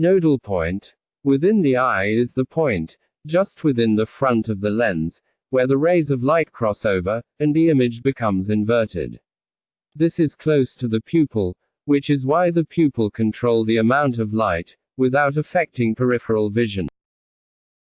Nodal point. Within the eye is the point, just within the front of the lens, where the rays of light cross over, and the image becomes inverted. This is close to the pupil, which is why the pupil control the amount of light, without affecting peripheral vision.